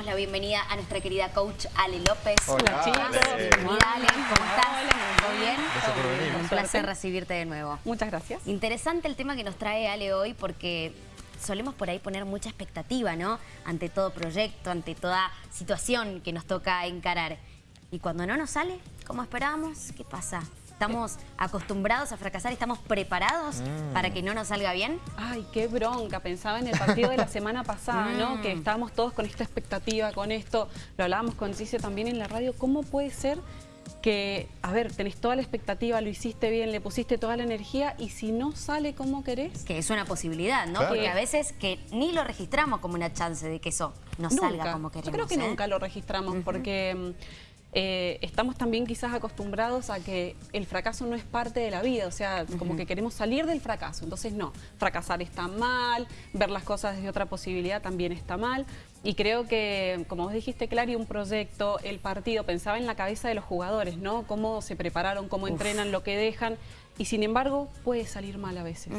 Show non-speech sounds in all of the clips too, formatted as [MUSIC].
damos la bienvenida a nuestra querida coach Ale López. Hola, chicos. Bienvenida Ale, ¿cómo estás? ¿Todo bien? Gracias por venir. Un placer recibirte de nuevo. Muchas gracias. Interesante el tema que nos trae Ale hoy porque solemos por ahí poner mucha expectativa, ¿no? Ante todo proyecto, ante toda situación que nos toca encarar. Y cuando no nos sale como esperábamos, ¿qué pasa? ¿Estamos acostumbrados a fracasar? ¿Estamos preparados Mm. para que no nos salga bien? Ay, qué bronca. Pensaba en el partido de la semana pasada, ¿no? Mm. Que estábamos todos con esta expectativa, con esto. Lo hablábamos con Cicio también en la radio. ¿Cómo puede ser que, a ver, tenés toda la expectativa, lo hiciste bien, le pusiste toda la energía y si no sale como querés? Que es una posibilidad, ¿no? Claro. Porque a veces que ni lo registramos como una chance de que eso no salga como queremos. Yo creo que ¿eh? nunca lo registramos porque mm, eh, estamos también quizás acostumbrados a que el fracaso no es parte de la vida, o sea, como que queremos salir del fracaso. Entonces, no, fracasar está mal, ver las cosas desde otra posibilidad también está mal. Y creo que, como vos dijiste, Clary, un proyecto, el partido, pensaba en la cabeza de los jugadores, ¿no? Cómo se prepararon, cómo entrenan, lo que dejan. Y sin embargo, puede salir mal a veces.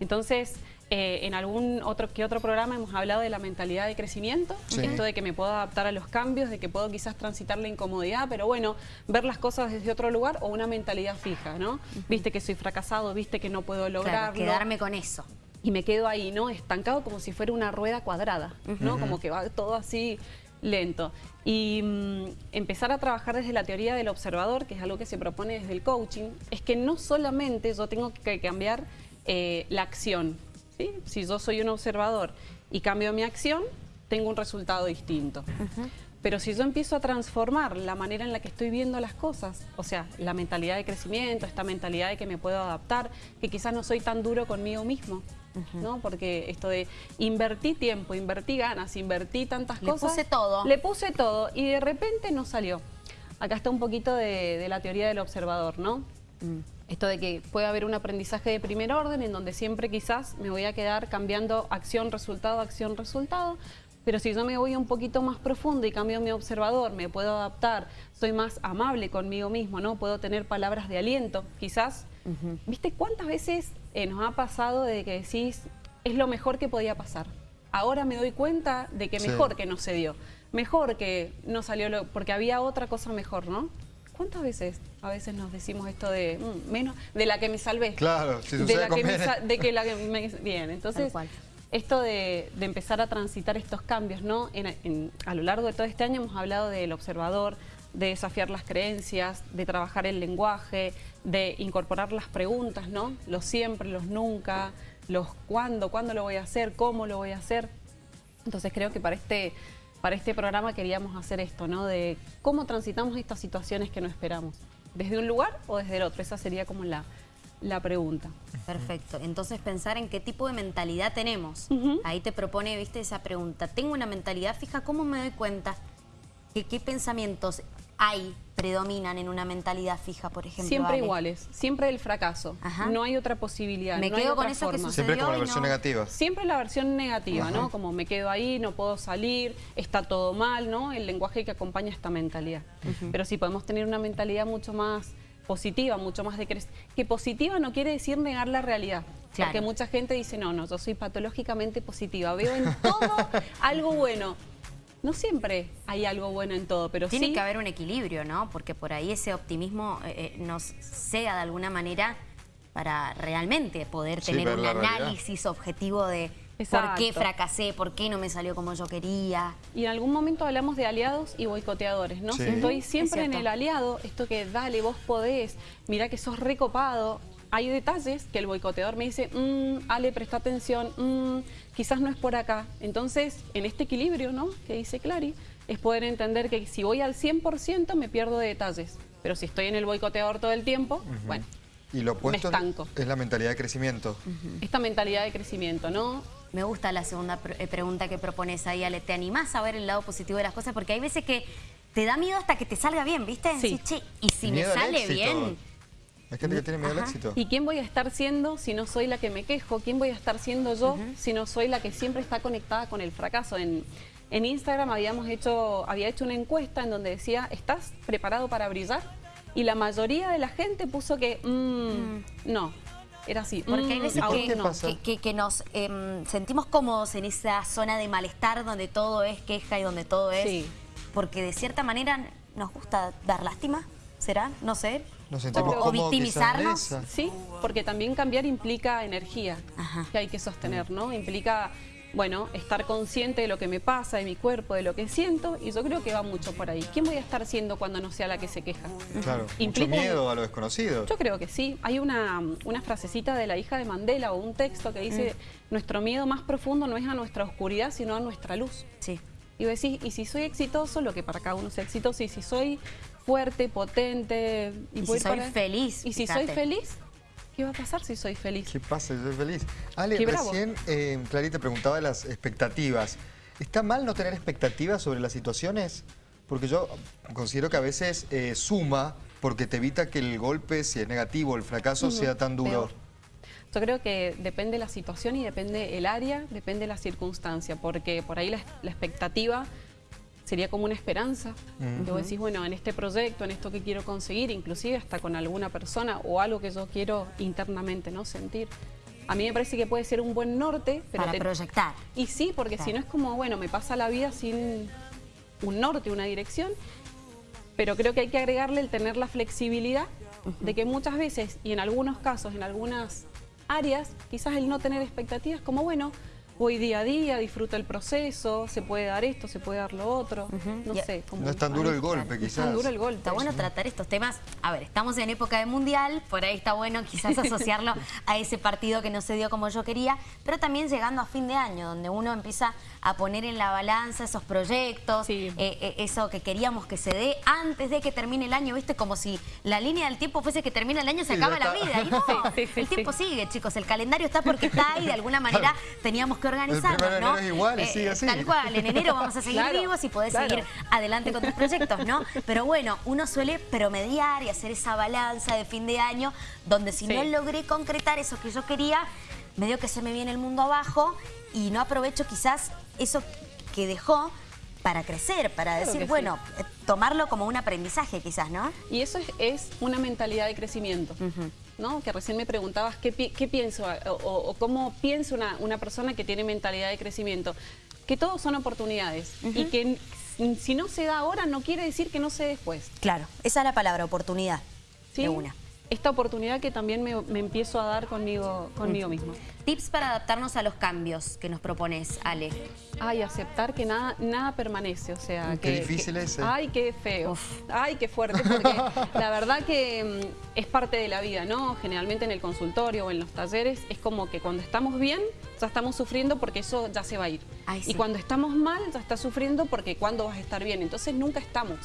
Entonces, eh, en algún otro que otro programa hemos hablado de la mentalidad de crecimiento, Sí. esto de que me puedo adaptar a los cambios, de que puedo quizás transitar la incomodidad, pero bueno, ver las cosas desde otro lugar o una mentalidad fija, ¿no? Viste que soy fracasado, viste que no puedo Claro, lograrlo. quedarme con eso. Y me quedo ahí, ¿no? Estancado como si fuera una rueda cuadrada, ¿no? Como que va todo así lento. Y mm, empezar a trabajar desde la teoría del observador, que es algo que se propone desde el coaching, es que no solamente yo tengo que cambiar eh, la acción, ¿sí? Si yo soy un observador y cambio mi acción, tengo un resultado distinto. Pero si yo empiezo a transformar la manera en la que estoy viendo las cosas, o sea, la mentalidad de crecimiento, esta mentalidad de que me puedo adaptar, que quizás no soy tan duro conmigo mismo, ¿no? Porque esto de invertí tiempo, invertí ganas, invertí tantas Le cosas. puse todo. Le puse todo y de repente no salió. Acá está un poquito de, de la teoría del observador, ¿no? Esto de que puede haber un aprendizaje de primer orden en donde siempre quizás me voy a quedar cambiando acción, resultado, acción, resultado. Pero si yo me voy un poquito más profundo y cambio mi observador, me puedo adaptar, soy más amable conmigo mismo, ¿no? Puedo tener palabras de aliento. Quizás, ¿viste cuántas veces eh, nos ha pasado de que decís, es lo mejor que podía pasar? Ahora me doy cuenta de que Sí. mejor que no se dio, mejor que no salió, lo, porque había otra cosa mejor, ¿no? ¿Cuántas veces a veces nos decimos esto de "Mm, menos de la que me salvé? Claro, si de la que me de que la que me bien, entonces esto de, de empezar a transitar estos cambios, ¿no? En- en- a lo largo de todo este año hemos hablado del observador, de desafiar las creencias, de trabajar el lenguaje, de incorporar las preguntas, ¿no? Los siempre, los nunca, los cuándo, cuándo lo voy a hacer, cómo lo voy a hacer. Entonces creo que para este, para este programa queríamos hacer esto, ¿no? De cómo transitamos estas situaciones que no esperamos. ¿Desde un lugar o desde el otro? Esa sería como la, la pregunta. Perfecto. Entonces pensar en qué tipo de mentalidad tenemos. Ahí te propone, viste, esa pregunta. ¿Tengo una mentalidad fija? ¿Cómo me doy cuenta? que ¿Qué pensamientos hay, predominan en una mentalidad fija, por ejemplo? Siempre Ale? iguales, siempre el fracaso. Ajá. No hay otra posibilidad. Me no hay quedo con otra eso que forma. sucede. Siempre como la versión no. negativa. Siempre la versión negativa, ¿no? Como me quedo ahí, no puedo salir, está todo mal, ¿no? El lenguaje que acompaña esta mentalidad. Pero sí podemos tener una mentalidad mucho más positiva, mucho más de crecer. Que positiva no quiere decir negar la realidad. Claro. Porque mucha gente dice, no, no, yo soy patológicamente positiva, veo en todo [LAUGHS] algo bueno. No siempre hay algo bueno en todo, pero Tiene sí... que haber un equilibrio, ¿no? Porque por ahí ese optimismo eh, eh, nos cega de alguna manera para realmente poder Sí, tener un realidad. análisis objetivo de por qué fracasé, por qué no me salió como yo quería. Y en algún momento hablamos de aliados y boicoteadores, ¿no? Sí. Si Estoy Es siempre en el aliado, esto que dale, vos podés, mira que sos recopado. Hay detalles que el boicoteador me dice, "Mm, Ale, presta atención, mm, quizás no es por acá. Entonces, en este equilibrio, ¿no? Que dice Clary, es poder entender que si voy al 100% me pierdo de detalles. Pero si estoy en el boicoteador todo el tiempo, bueno, Y lo opuesto estanco. es la mentalidad de crecimiento. esta mentalidad de crecimiento, ¿no? Me gusta la segunda pr- eh, pregunta que propones ahí, Ale. ¿Te animás a ver el lado positivo de las cosas? Porque hay veces que te da miedo hasta que te salga bien, ¿viste? Sí. Decís, che, y si Miedo me al sale bien... Hay gente que tiene miedo al éxito. ¿Y quién voy a estar siendo si no soy la que me quejo? ¿Quién voy a estar siendo yo si no soy la que siempre está conectada con el fracaso? En, en Instagram habíamos hecho, había hecho una encuesta en donde decía, ¿estás preparado para brillar? Y la mayoría de la gente puso que, "Mm, no. era así. Porque hay Mm, veces por que, que- que- que nos em, sentimos cómodos en esa zona de malestar donde todo es queja y donde todo es... Sí. Porque de cierta manera nos gusta dar lástima, ¿será? No sé. Nos sentimos o, o victimizarnos. Sí, porque también cambiar implica energía Ajá. que hay que sostener, ¿no? Implica, bueno, estar consciente de lo que me pasa, de mi cuerpo, de lo que siento, y yo creo que va mucho por ahí. ¿Quién voy a estar siendo cuando no sea la que se queja? Claro, mucho Implica un- miedo a lo desconocido. Yo creo que sí. Hay una, una frasecita de la hija de Mandela o un texto que dice, nuestro miedo más profundo no es a nuestra oscuridad, sino a nuestra luz. Sí. Y vos decís, y si soy exitoso, lo que para cada uno sea exitoso, y si soy fuerte, potente... Y si soy feliz, Y si fíjate. soy feliz, ¿qué va a pasar si soy feliz? ¿Qué pasa? Soy feliz. Ale, Qué recién eh, Clarita preguntaba de las expectativas. ¿Está mal no tener expectativas sobre las situaciones? Porque yo considero que a veces eh, suma porque te evita que el golpe, si es negativo, el fracaso, sea tan duro. Peor. Yo creo que depende la situación y depende el área, depende la circunstancia, porque por ahí la, la expectativa sería como una esperanza. Que vos decís, bueno, en este proyecto, en esto que quiero conseguir, inclusive hasta con alguna persona o algo que yo quiero internamente no sentir. A mí me parece que puede ser un buen norte, pero Para te- proyectar. y sí, porque si no es como, bueno, me pasa la vida sin un norte, una dirección, pero creo que hay que agregarle el tener la flexibilidad de que muchas veces, y en algunos casos, en algunas áreas, quizás el no tener expectativas, como bueno, voy día a día, disfruto el proceso, se puede dar esto, se puede dar lo otro, no Y- sé. como- No es tan duro el golpe, No es quizás. tan duro el golpe. Está bueno tratar estos temas. A ver, estamos en época de mundial, por ahí está bueno quizás [LAUGHS] asociarlo a ese partido que no se dio como yo quería, pero también llegando a fin de año, donde uno empieza a poner en la balanza esos proyectos, Sí. eh, eh, eso que queríamos que se dé antes de que termine el año, ¿viste? Como si la línea del tiempo fuese que termina el año, se Sí, acaba la vida. [LAUGHS] Y no, Sí, sí, sí, el sí. tiempo sigue, chicos. El calendario está porque está y de alguna manera [LAUGHS] teníamos que organizarnos, de ¿no? enero es igual y sigue así. Tal cual, en enero vamos a seguir [LAUGHS] Claro, vivos y podés claro. seguir adelante con tus proyectos, ¿no? [LAUGHS] Pero bueno, uno suele promediar y hacer esa balanza de fin de año, donde si Sí. no logré concretar eso que yo quería, medio que se me viene el mundo abajo y no aprovecho quizás eso que dejó para crecer, para Claro decir, sí. bueno, eh, tomarlo como un aprendizaje quizás, ¿no? Y eso es, es una mentalidad de crecimiento, ¿no? Que recién me preguntabas qué, pi- qué pienso o, cómo piensa una, una persona que tiene mentalidad de crecimiento. Que todos son oportunidades y que si no se da ahora no quiere decir que no se dé después. Claro, esa es la palabra, oportunidad ¿sí? de una. Esta oportunidad que también me, me empiezo a dar conmigo, conmigo mismo. Tips para adaptarnos a los cambios que nos propones, Ale. Ay, aceptar que nada, nada permanece, o sea... Qué que, difícil que- ese. Ay, qué feo. Ay, qué fuerte, porque [LAUGHS] la verdad que mm, es parte de la vida, ¿no? Generalmente en el consultorio o en los talleres es como que cuando estamos bien, ya estamos sufriendo porque eso ya se va a ir. Ay, sí. Y cuando estamos mal, ya estás sufriendo porque cuando vas a estar bien. Entonces nunca estamos.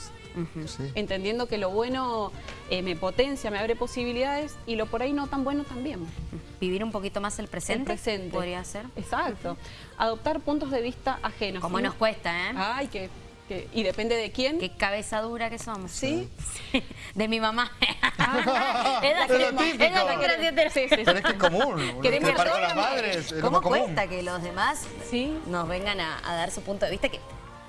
Sí. Entendiendo que lo bueno eh, me potencia, me abre posibilidades y lo por ahí no tan bueno también. Vivir un poquito más el presente, El presente. podría ser. Exacto. Adoptar puntos de vista ajenos. Como ¿no? nos cuesta, ¿eh? Ay, que, que- y depende de quién. Qué cabeza dura que somos. Sí. [LAUGHS] De mi mamá. Ah, [LAUGHS] Es la que- es la que. Sí, sí, sí. Pero es que es común. Con las es lo ¿Cómo más común. cuesta que los demás Sí. nos vengan a, a dar su punto de vista que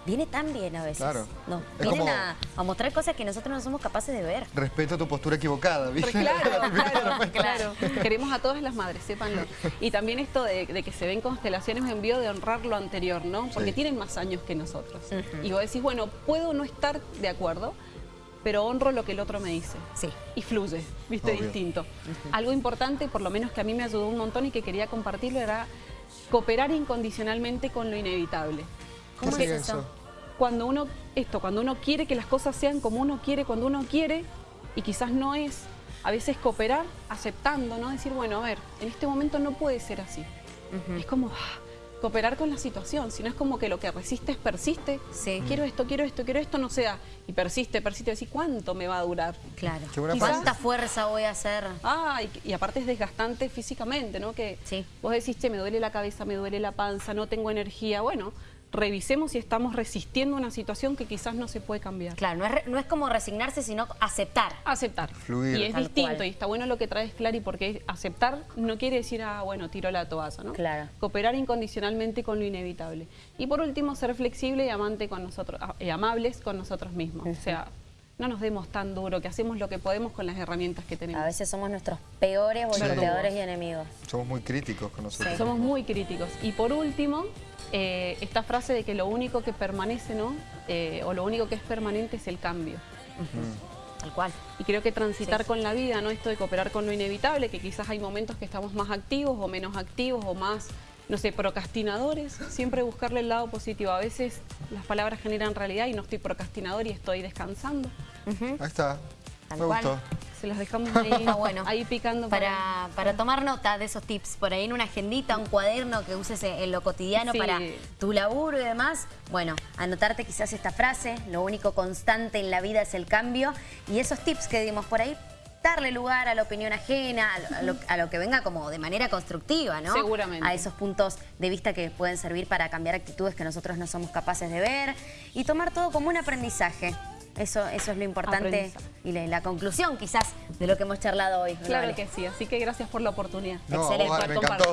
viene tan bien a veces? Claro. Nos vienen como- a, a mostrar cosas que nosotros no somos capaces de ver. Respeto tu postura equivocada, ¿viste? Claro, [LAUGHS] claro, claro. Queremos a todas las madres, sépanlo. Y también esto de, de que se ven constelaciones en vivo de honrar lo anterior, ¿no? Porque Sí. tienen más años que nosotros. Y vos decís, bueno, puedo no estar de acuerdo, pero honro lo que el otro me dice. Sí. Y fluye, viste, Obvio. distinto. Algo importante, por lo menos que a mí me ayudó un montón y que quería compartirlo, era cooperar incondicionalmente con lo inevitable. ¿Qué ¿Cómo es sería eso? Cuando uno, esto, cuando uno quiere que las cosas sean como uno quiere, cuando uno quiere, y quizás no es, a veces cooperar aceptando, ¿no? Decir, bueno, a ver, en este momento no puede ser así. Es como ah, cooperar con la situación, si no es como que lo que resistes persiste. Sí. Quiero esto, quiero esto, quiero esto, no sea. Y persiste, persiste, decir, ¿cuánto me va a durar? Claro. Buena ¿Cuánta fuerza voy a hacer? Ah, y, y aparte es desgastante físicamente, ¿no? Que Sí. vos decís, che, me duele la cabeza, me duele la panza, no tengo energía. Bueno, revisemos si estamos resistiendo una situación que quizás no se puede cambiar. Claro, no es, no es como resignarse, sino aceptar. Aceptar. Fluir. Y es Tal distinto, cual. y está bueno lo que traes, Clary, porque aceptar no quiere decir, ah, bueno, tiro la toalla, ¿no? Claro. Cooperar incondicionalmente con lo inevitable. Y por último, ser flexible y amante con nosotros, y amables con nosotros mismos. O sea, no nos demos tan duro, que hacemos lo que podemos con las herramientas que tenemos. A veces somos nuestros peores boicoteadores y enemigos. Somos muy críticos con nosotros. Somos muy críticos. Y por último, eh, esta frase de que lo único que permanece, ¿no? Eh, o lo único que es permanente es el cambio. Tal cual. Y creo que transitar con la vida, ¿no? Esto de cooperar con lo inevitable, que quizás hay momentos que estamos más activos o menos activos o más, no sé, procrastinadores. Siempre buscarle el lado positivo. A veces las palabras generan realidad y no estoy procrastinador y estoy descansando. Ahí está. Tal Me cual. gustó. Se los dejamos [LAUGHS] ahí, Está bueno. ahí picando Para, para tomar nota de esos tips, por ahí en una agendita, un cuaderno que uses en lo cotidiano Sí. para tu laburo y demás. Bueno, anotarte quizás esta frase, lo único constante en la vida es el cambio. Y esos tips que dimos por ahí, darle lugar a la opinión ajena, a lo, a lo- a lo que venga como de manera constructiva, ¿no? Seguramente. A esos puntos de vista que pueden servir para cambiar actitudes que nosotros no somos capaces de ver y tomar todo como un aprendizaje. Eso, eso es lo importante y la, la conclusión quizás de lo que hemos charlado hoy. Claro Vale. que sí, así que gracias por la oportunidad. No, Excelente. vos, me encantó.